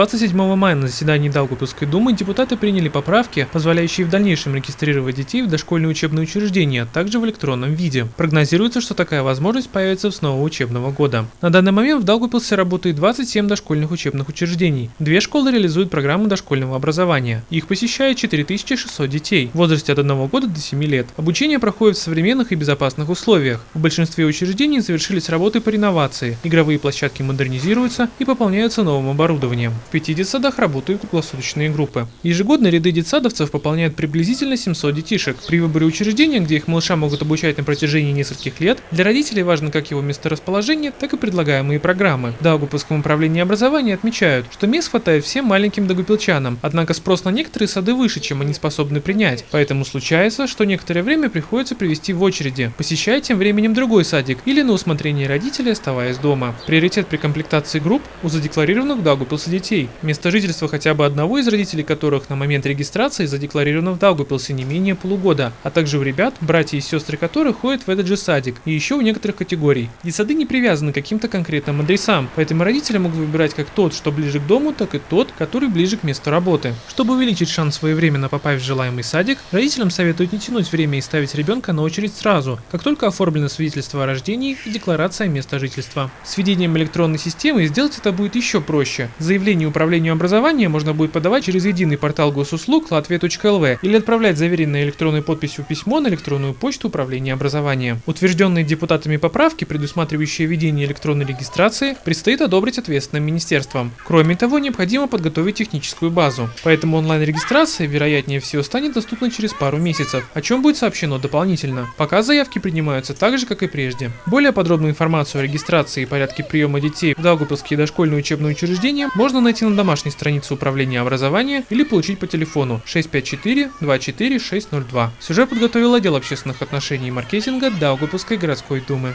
27 мая на заседании Даугавпилской думы депутаты приняли поправки, позволяющие в дальнейшем регистрировать детей в дошкольные учебные учреждения, а также в электронном виде. Прогнозируется, что такая возможность появится с нового учебного года. На данный момент в Даугавпилсе работает 27 дошкольных учебных учреждений. Две школы реализуют программу дошкольного образования. Их посещает 4600 детей в возрасте от 1 года до 7 лет. Обучение проходит в современных и безопасных условиях. В большинстве учреждений завершились работы по реновации, игровые площадки модернизируются и пополняются новым оборудованием. Пяти детсадах работают круглосуточные группы. Ежегодно ряды детсадовцев пополняют приблизительно 700 детишек. При выборе учреждения, где их малыша могут обучать на протяжении нескольких лет, для родителей важно как его месторасположение, так и предлагаемые программы. В Даугавпилском управлении образования отмечают, что мест хватает всем маленьким дагупилчанам, однако спрос на некоторые сады выше, чем они способны принять. Поэтому случается, что некоторое время приходится привести в очереди, посещая тем временем другой садик или на усмотрение родителей оставаясь дома. Приоритет при комплектации групп у задекларированных в детей, место жительства хотя бы одного из родителей которых на момент регистрации задекларировано в Даугавпилсе не менее полугода, а также у ребят, братья и сестры которых ходят в этот же садик, и еще у некоторых категорий. Детсады не привязаны к каким-то конкретным адресам, поэтому родители могут выбирать как тот, что ближе к дому, так и тот, который ближе к месту работы. Чтобы увеличить шанс своевременно попасть в желаемый садик, родителям советуют не тянуть время и ставить ребенка на очередь сразу, как только оформлено свидетельство о рождении и декларация места жительства. С введением электронной системы сделать это будет еще проще. Заявление управлению образования можно будет подавать через единый портал госуслуг latvia.lv или отправлять заверенное электронной подписью письмо на электронную почту управления образования. Утвержденные депутатами поправки, предусматривающие введение электронной регистрации, предстоит одобрить ответственным министерствам. Кроме того, необходимо подготовить техническую базу. Поэтому онлайн-регистрация, вероятнее всего, станет доступна через пару месяцев, о чем будет сообщено дополнительно. Пока заявки принимаются так же, как и прежде. Более подробную информацию о регистрации и порядке приема детей в Даугавпилские дошкольные учебные учреждения можно найти на домашней странице управления образования или получить по телефону 654 24 602. Сюжет подготовил отдел общественных отношений и маркетинга Даугавпилской городской думы.